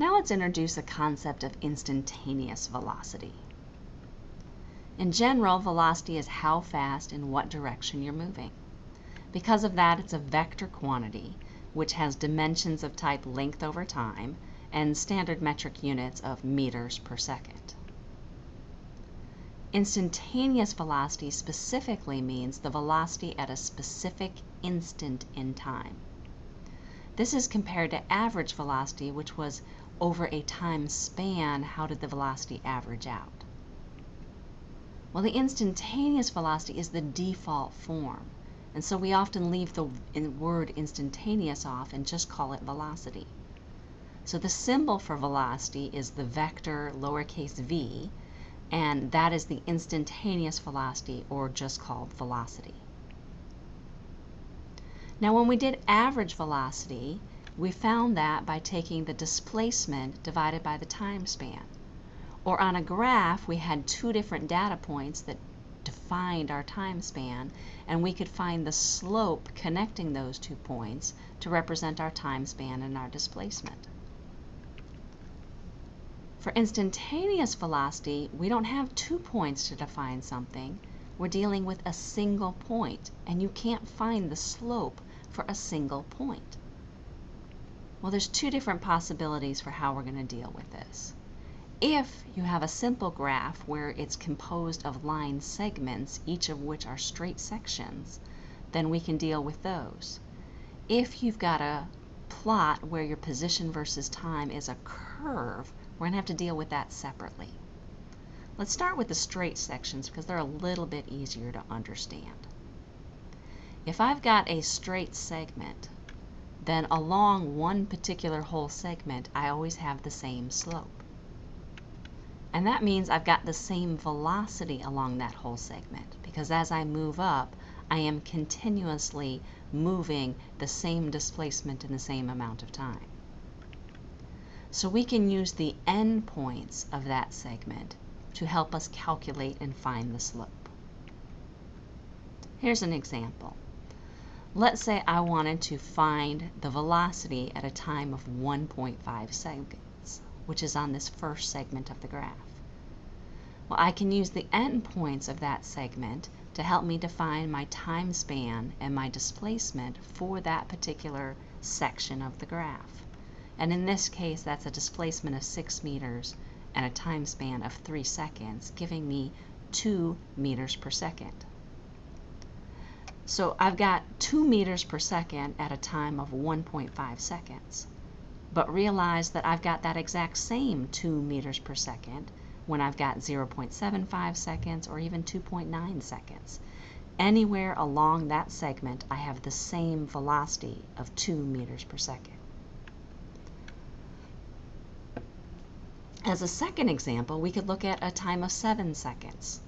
Now let's introduce a concept of instantaneous velocity. In general, velocity is how fast in what direction you're moving. Because of that, it's a vector quantity, which has dimensions of type length over time and standard metric units of meters per second. Instantaneous velocity specifically means the velocity at a specific instant in time. This is compared to average velocity, which was over a time span, how did the velocity average out? Well, the instantaneous velocity is the default form, and so we often leave the word instantaneous off and just call it velocity. So the symbol for velocity is the vector lowercase v, and that is the instantaneous velocity or just called velocity. Now when we did average velocity, we found that by taking the displacement divided by the time span. Or on a graph, we had two different data points that defined our time span, and we could find the slope connecting those two points to represent our time span and our displacement. For instantaneous velocity, we don't have two points to define something. We're dealing with a single point, and you can't find the slope for a single point. Well, there's two different possibilities for how we're going to deal with this. If you have a simple graph where it's composed of line segments, each of which are straight sections, then we can deal with those. If you've got a plot where your position versus time is a curve, we're going to have to deal with that separately. Let's start with the straight sections because they're a little bit easier to understand. If I've got a straight segment, then along one particular whole segment, I always have the same slope. And that means I've got the same velocity along that whole segment because as I move up, I am continuously moving the same displacement in the same amount of time. So we can use the endpoints of that segment to help us calculate and find the slope. Here's an example. Let's say I wanted to find the velocity at a time of 1.5 seconds, which is on this first segment of the graph. Well, I can use the endpoints of that segment to help me define my time span and my displacement for that particular section of the graph. And in this case, that's a displacement of 6 meters and a time span of 3 seconds, giving me 2 meters per second. So I've got 2 meters per second at a time of 1.5 seconds. But realize that I've got that exact same 2 meters per second when I've got 0.75 seconds or even 2.9 seconds. Anywhere along that segment, I have the same velocity of 2 meters per second. As a second example, we could look at a time of 7 seconds.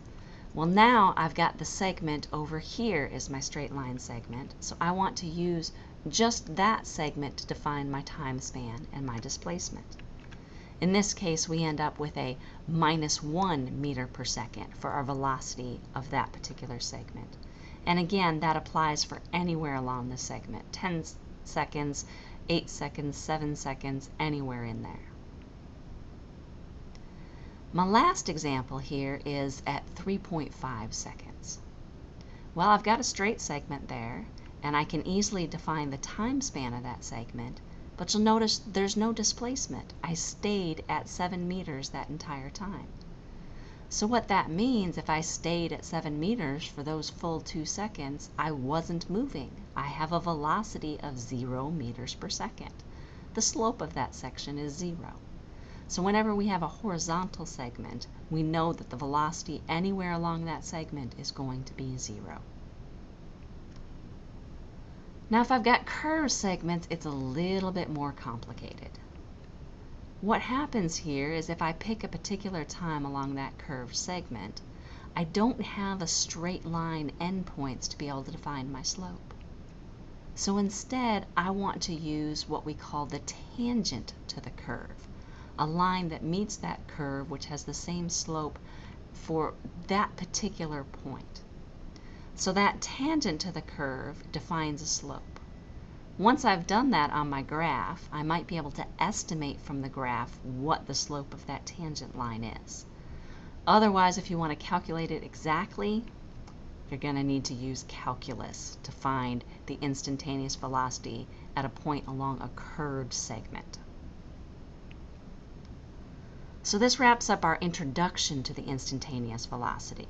Well, now I've got the segment over here is my straight line segment, so I want to use just that segment to define my time span and my displacement. In this case, we end up with a minus 1 meter per second for our velocity of that particular segment. And again, that applies for anywhere along the segment, 10 seconds, 8 seconds, 7 seconds, anywhere in there. My last example here is at 3.5 seconds. Well, I've got a straight segment there, and I can easily define the time span of that segment, but you'll notice there's no displacement. I stayed at 7 meters that entire time. So what that means, if I stayed at 7 meters for those full 2 seconds, I wasn't moving. I have a velocity of 0 meters per second. The slope of that section is 0. So whenever we have a horizontal segment, we know that the velocity anywhere along that segment is going to be zero. Now if I've got curved segments, it's a little bit more complicated. What happens here is if I pick a particular time along that curved segment, I don't have a straight line endpoints to be able to define my slope. So instead, I want to use what we call the tangent to the curve a line that meets that curve which has the same slope for that particular point. So that tangent to the curve defines a slope. Once I've done that on my graph, I might be able to estimate from the graph what the slope of that tangent line is. Otherwise, if you want to calculate it exactly, you're going to need to use calculus to find the instantaneous velocity at a point along a curved segment. So this wraps up our introduction to the instantaneous velocity.